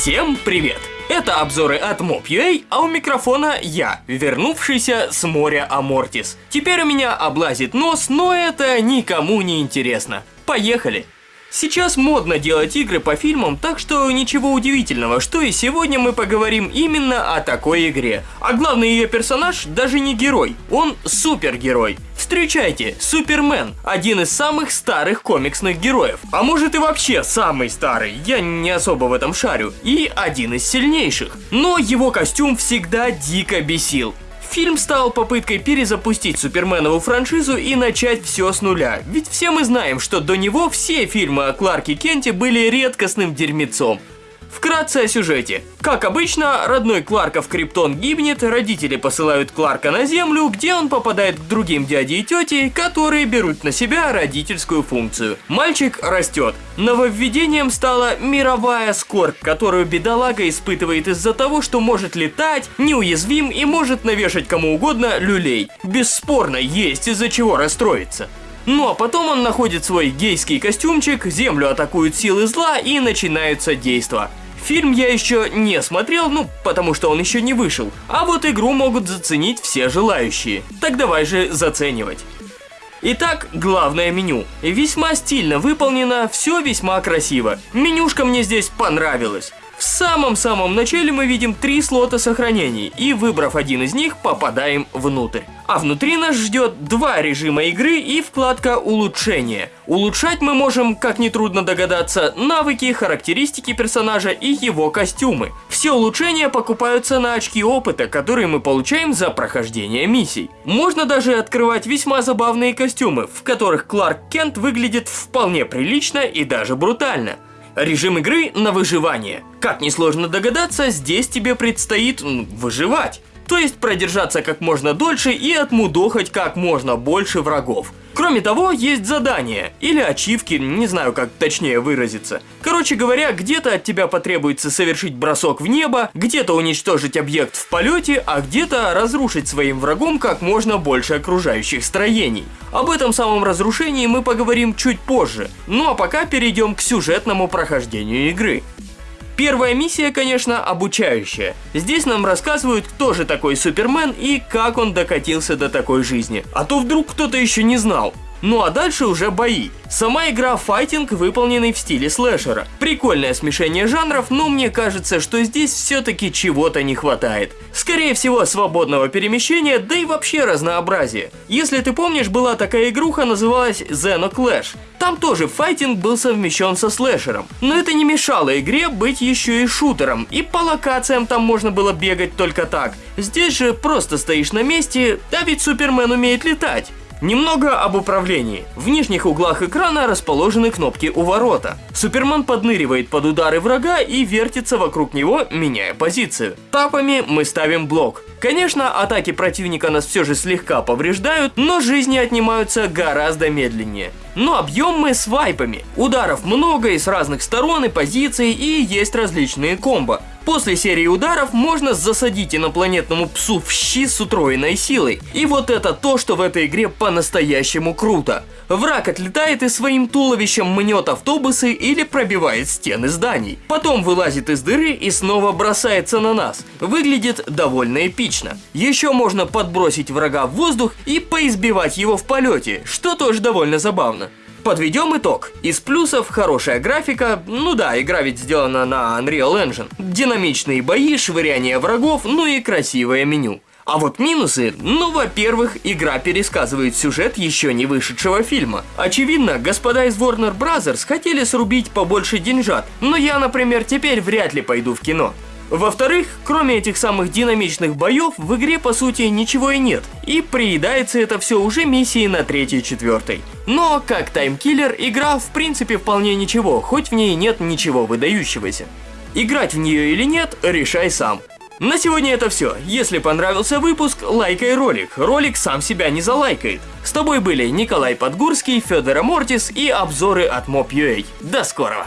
Всем привет! Это обзоры от Mob.ua, а у микрофона я, вернувшийся с моря Амортис. Теперь у меня облазит нос, но это никому не интересно. Поехали! Сейчас модно делать игры по фильмам, так что ничего удивительного, что и сегодня мы поговорим именно о такой игре. А главный ее персонаж даже не герой, он супергерой. Встречайте, Супермен, один из самых старых комиксных героев. А может и вообще самый старый, я не особо в этом шарю. И один из сильнейших. Но его костюм всегда дико бесил. Фильм стал попыткой перезапустить Суперменову франшизу и начать все с нуля, ведь все мы знаем, что до него все фильмы о Кларке Кенте были редкостным дерьмецом. Вкратце о сюжете. Как обычно, родной Кларка в Криптон гибнет, родители посылают Кларка на Землю, где он попадает к другим дяде и тете, которые берут на себя родительскую функцию. Мальчик растет. Нововведением стала мировая скорбь, которую бедолага испытывает из-за того, что может летать, неуязвим и может навешать кому угодно люлей. Бесспорно, есть из-за чего расстроиться. Ну а потом он находит свой гейский костюмчик, землю атакуют силы зла и начинаются действа. Фильм я еще не смотрел, ну, потому что он еще не вышел. А вот игру могут заценить все желающие. Так давай же заценивать. Итак, главное меню. Весьма стильно выполнено, все весьма красиво. Менюшка мне здесь понравилась. В самом-самом начале мы видим три слота сохранений, и выбрав один из них, попадаем внутрь. А внутри нас ждет два режима игры и вкладка улучшения. Улучшать мы можем, как нетрудно догадаться, навыки, характеристики персонажа и его костюмы. Все улучшения покупаются на очки опыта, которые мы получаем за прохождение миссий. Можно даже открывать весьма забавные костюмы, в которых Кларк Кент выглядит вполне прилично и даже брутально. Режим игры на выживание. Как несложно догадаться, здесь тебе предстоит выживать. То есть продержаться как можно дольше и отмудохать как можно больше врагов. Кроме того, есть задания, или ачивки, не знаю как точнее выразиться. Короче говоря, где-то от тебя потребуется совершить бросок в небо, где-то уничтожить объект в полете, а где-то разрушить своим врагом как можно больше окружающих строений. Об этом самом разрушении мы поговорим чуть позже, ну а пока перейдем к сюжетному прохождению игры. Первая миссия, конечно, обучающая. Здесь нам рассказывают, кто же такой Супермен и как он докатился до такой жизни. А то вдруг кто-то еще не знал. Ну а дальше уже бои. Сама игра файтинг, выполненный в стиле слэшера. Прикольное смешение жанров, но мне кажется, что здесь все-таки чего-то не хватает. Скорее всего, свободного перемещения, да и вообще разнообразия. Если ты помнишь, была такая игруха, называлась Xeno Clash. Там тоже файтинг был совмещен со слэшером. Но это не мешало игре быть еще и шутером, и по локациям там можно было бегать только так. Здесь же просто стоишь на месте, да ведь Супермен умеет летать. Немного об управлении. В нижних углах экрана расположены кнопки у ворота. Супермен подныривает под удары врага и вертится вокруг него, меняя позицию. Тапами мы ставим блок. Конечно, атаки противника нас все же слегка повреждают, но жизни отнимаются гораздо медленнее. Но объем мы с вайпами. Ударов много и с разных сторон и позиций, и есть различные комбо. После серии ударов можно засадить инопланетному псу в щи с утроенной силой. И вот это то, что в этой игре по-настоящему круто. Враг отлетает и своим туловищем мнет автобусы или пробивает стены зданий. Потом вылазит из дыры и снова бросается на нас. Выглядит довольно эпично. Еще можно подбросить врага в воздух и поизбивать его в полете, что тоже довольно забавно. Подведем итог. Из плюсов хорошая графика, ну да, игра ведь сделана на Unreal Engine. Динамичные бои, швыряние врагов, ну и красивое меню. А вот минусы, ну, во-первых, игра пересказывает сюжет еще не вышедшего фильма. Очевидно, господа из Warner Bros. хотели срубить побольше деньжат, но я, например, теперь вряд ли пойду в кино. Во-вторых, кроме этих самых динамичных боев, в игре по сути ничего и нет, и приедается это все уже миссией на третьей и четвертой. Но, как таймкиллер, игра в принципе вполне ничего, хоть в ней нет ничего выдающегося. Играть в нее или нет, решай сам. На сегодня это все. Если понравился выпуск, лайкай ролик. Ролик сам себя не залайкает. С тобой были Николай Подгурский, Федор Мортис и обзоры от Mob.ua. До скорого!